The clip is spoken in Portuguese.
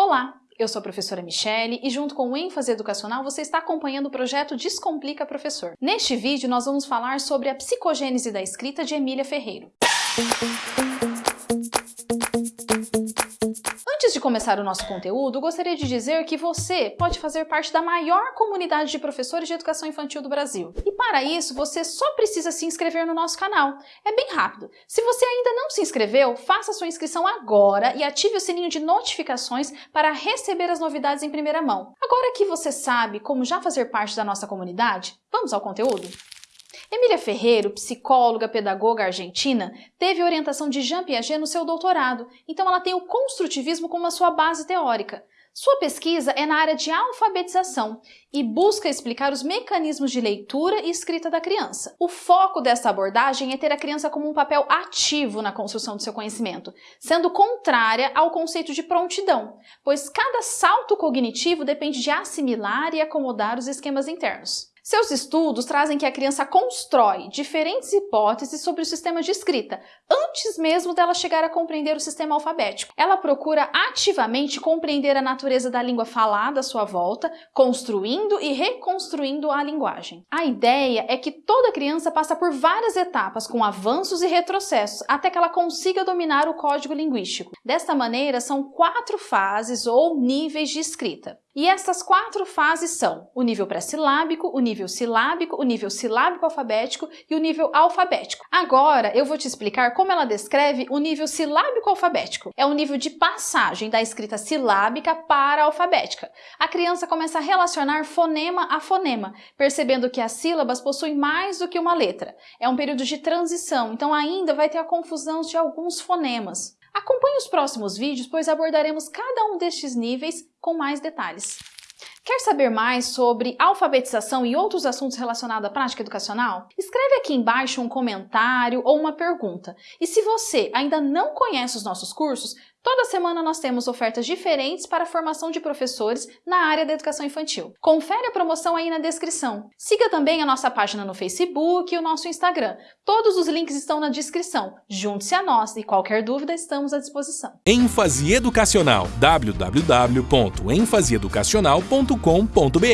Olá, eu sou a professora Michele e junto com o ênfase educacional você está acompanhando o projeto Descomplica Professor. Neste vídeo nós vamos falar sobre a psicogênese da escrita de Emília Ferreiro. Antes de começar o nosso conteúdo, gostaria de dizer que você pode fazer parte da maior comunidade de professores de educação infantil do Brasil. E para isso, você só precisa se inscrever no nosso canal. É bem rápido. Se você ainda não se inscreveu, faça sua inscrição agora e ative o sininho de notificações para receber as novidades em primeira mão. Agora que você sabe como já fazer parte da nossa comunidade, vamos ao conteúdo? Emília Ferreiro, psicóloga, pedagoga argentina, teve orientação de Jean Piaget no seu doutorado, então ela tem o construtivismo como a sua base teórica. Sua pesquisa é na área de alfabetização e busca explicar os mecanismos de leitura e escrita da criança. O foco dessa abordagem é ter a criança como um papel ativo na construção do seu conhecimento, sendo contrária ao conceito de prontidão, pois cada salto cognitivo depende de assimilar e acomodar os esquemas internos. Seus estudos trazem que a criança constrói diferentes hipóteses sobre o sistema de escrita, antes mesmo dela chegar a compreender o sistema alfabético. Ela procura ativamente compreender a natureza da língua falada à sua volta, construindo e reconstruindo a linguagem. A ideia é que toda criança passa por várias etapas, com avanços e retrocessos, até que ela consiga dominar o código linguístico. Desta maneira, são quatro fases ou níveis de escrita. E essas quatro fases são o nível pré-silábico, o nível silábico, o nível silábico alfabético e o nível alfabético. Agora eu vou te explicar como ela descreve o nível silábico alfabético. É o nível de passagem da escrita silábica para a alfabética. A criança começa a relacionar fonema a fonema, percebendo que as sílabas possuem mais do que uma letra. É um período de transição, então ainda vai ter a confusão de alguns fonemas. Acompanhe os próximos vídeos, pois abordaremos cada um destes níveis com mais detalhes. Quer saber mais sobre alfabetização e outros assuntos relacionados à prática educacional? Escreve aqui embaixo um comentário ou uma pergunta. E se você ainda não conhece os nossos cursos, Toda semana nós temos ofertas diferentes para a formação de professores na área da educação infantil. Confere a promoção aí na descrição. Siga também a nossa página no Facebook e o nosso Instagram. Todos os links estão na descrição. Junte-se a nós e qualquer dúvida estamos à disposição. ênfase educacional www.enfaseeducacional.com.br